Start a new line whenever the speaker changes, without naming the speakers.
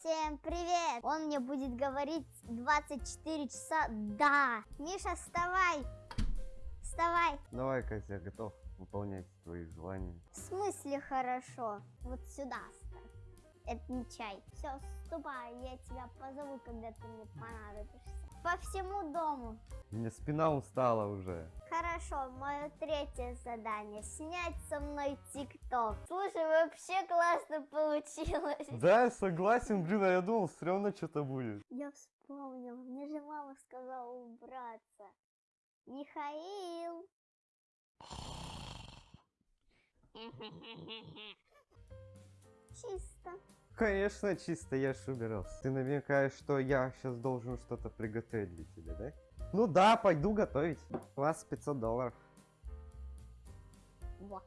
Всем привет! Он мне будет говорить 24 часа. Да! Миша, вставай! Вставай!
Давай, Катя, я готов выполнять твои желания.
В смысле хорошо? Вот сюда ставь. Это не чай. Все, ступай, я тебя позову, когда ты мне понадобишься. По всему дому.
У меня спина устала уже.
Хорошо, мое третье задание. Снять со мной тикток. Слушай, вообще классно получилось.
Да, я согласен, блин, а я думал, все равно что-то будет.
Я вспомнил. Мне же мама сказала убраться. Михаил. Чисто.
Конечно, чисто, я ж убирался. Ты намекаешь, что я сейчас должен что-то приготовить для тебя, да? Ну да, пойду готовить. У вас 500 долларов.
Во.